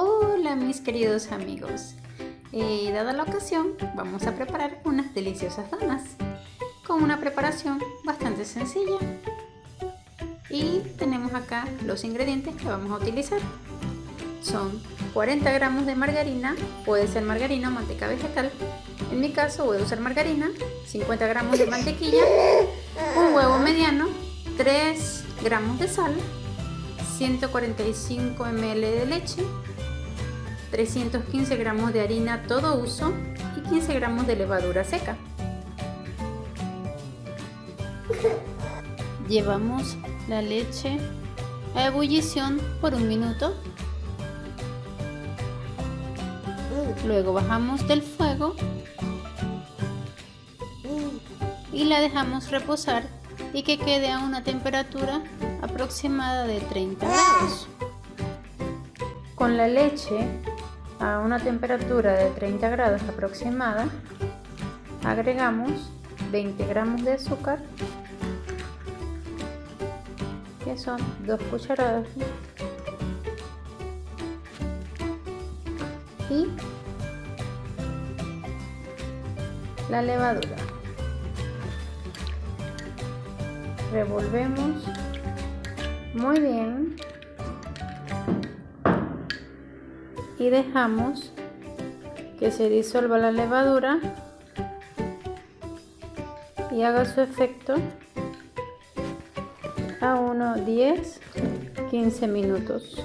Hola mis queridos amigos, eh, dada la ocasión vamos a preparar unas deliciosas donas con una preparación bastante sencilla. Y tenemos acá los ingredientes que vamos a utilizar. Son 40 gramos de margarina, puede ser margarina o manteca vegetal. En mi caso voy a usar margarina 50 gramos de mantequilla un huevo mediano 3 gramos de sal 145 ml de leche 315 gramos de harina todo uso y 15 gramos de levadura seca. Llevamos la leche a ebullición por un minuto. Luego bajamos del fuego y la dejamos reposar y que quede a una temperatura aproximada de 30 grados. Con la leche a una temperatura de 30 grados aproximada, agregamos 20 gramos de azúcar, que son 2 cucharadas, y la levadura. Revolvemos muy bien y dejamos que se disuelva la levadura y haga su efecto a unos 10 15 minutos.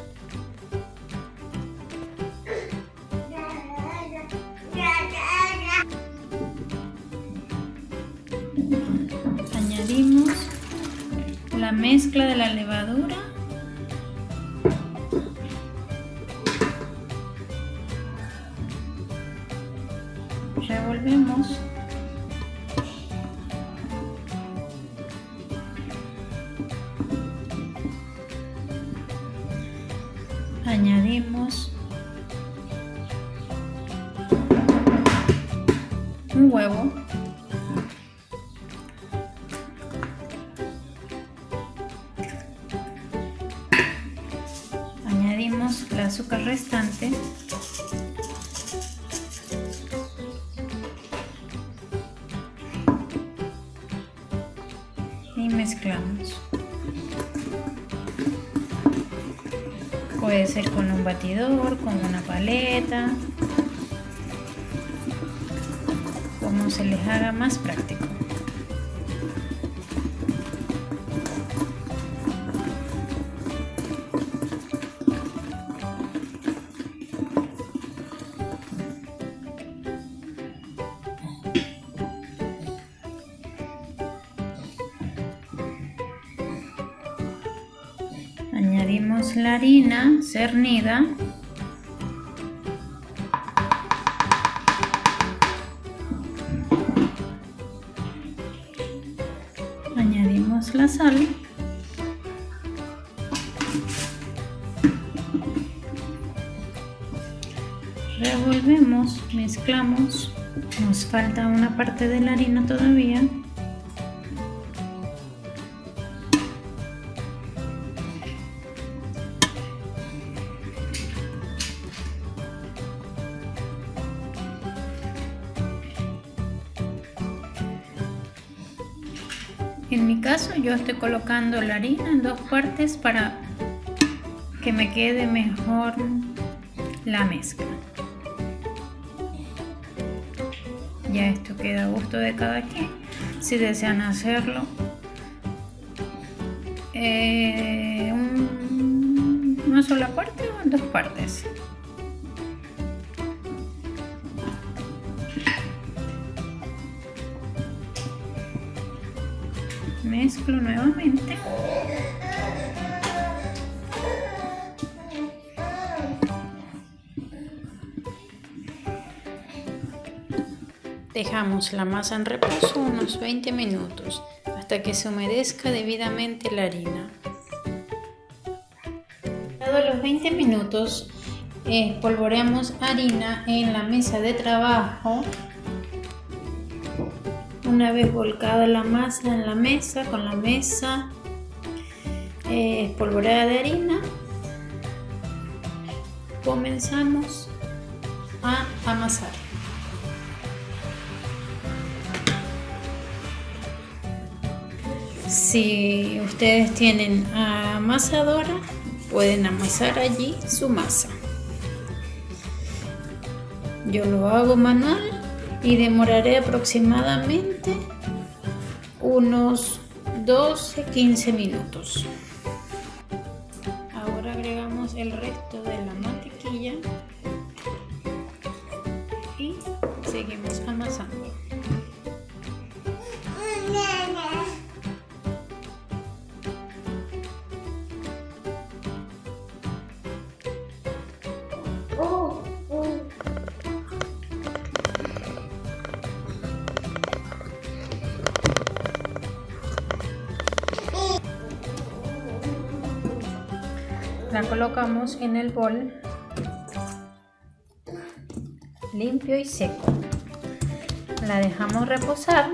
Añadimos la mezcla de la levadura revolvemos añadimos un huevo. Añadimos el azúcar restante Puede ser con un batidor, con una paleta, como se les haga más práctico. La harina cernida. Añadimos la sal. Revolvemos mezclamos. Nos falta una parte de la harina todavía En mi caso yo estoy colocando la harina en dos partes para que me quede mejor la mezcla. Ya esto queda a gusto de cada quien. Si desean hacerlo eh, una sola parte o en dos partes. Mezclo nuevamente. Dejamos la masa en reposo unos 20 minutos hasta que se humedezca debidamente la harina. Dado los 20 minutos espolvoreamos harina en la mesa de trabajo una vez volcada la masa en la mesa con la mesa eh, espolvoreada de harina comenzamos a amasar. Si ustedes tienen amasadora, pueden amasar allí su masa. Yo lo hago manual y demoraré aproximadamente unos 12-15 minutos. Ahora agregamos el resto de la mantequilla y seguimos amasando. La colocamos en el bol limpio y seco. La dejamos reposar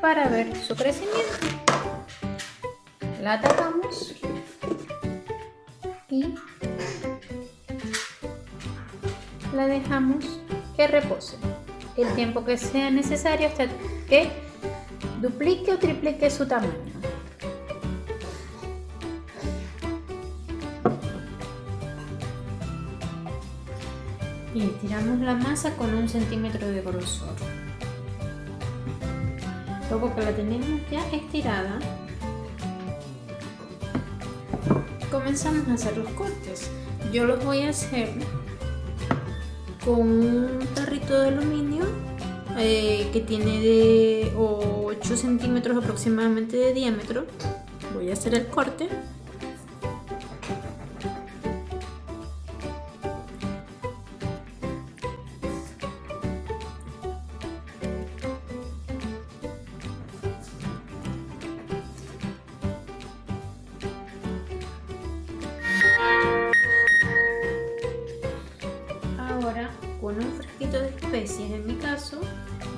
para ver su crecimiento. La tapamos y la dejamos que repose. El tiempo que sea necesario hasta que duplique o triplique su tamaño y estiramos la masa con un centímetro de grosor. Luego que la tenemos ya estirada, comenzamos a hacer los cortes. Yo los voy a hacer con un tarrito de aluminio eh, que tiene de 8 centímetros aproximadamente de diámetro. Voy a hacer el corte.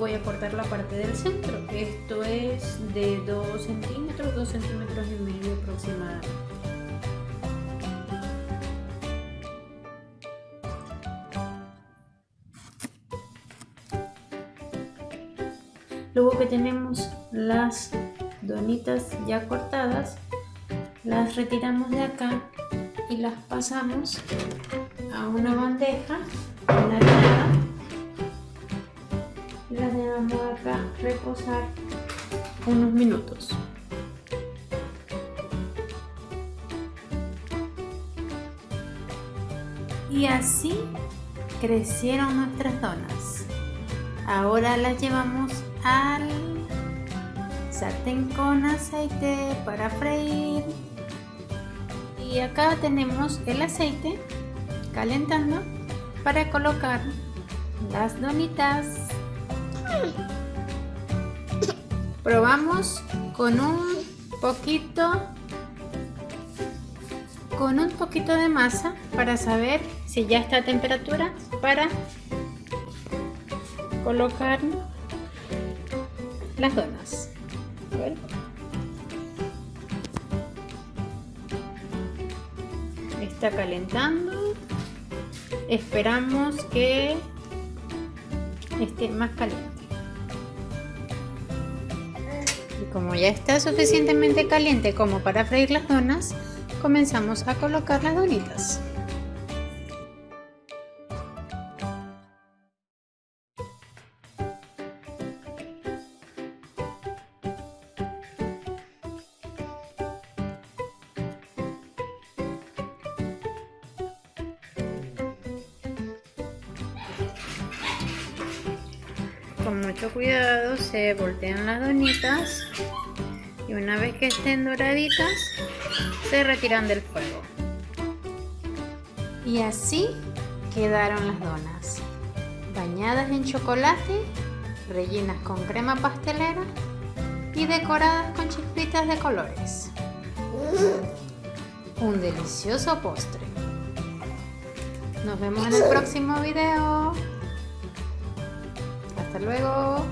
Voy a cortar la parte del centro. Esto es de 2 centímetros 2 centímetros y medio aproximadamente. Luego que tenemos las donitas ya cortadas las retiramos de acá y las pasamos a una bandeja reposar unos minutos. Y así crecieron nuestras donas. Ahora las llevamos al sartén con aceite para freír. Y acá tenemos el aceite calentando para colocar las donitas. Probamos con un poquito con un poquito de masa para saber si ya está a temperatura para colocar las donas. Está calentando. Esperamos que esté más caliente como ya está suficientemente caliente como para freír las donas comenzamos a colocar las donitas con mucho cuidado se voltean las donitas y una vez que estén doraditas se retiran del fuego. Y así quedaron las donas. Bañadas en chocolate rellenas con crema pastelera y decoradas con chispitas de colores. Un delicioso postre. Nos vemos en el próximo video hasta luego.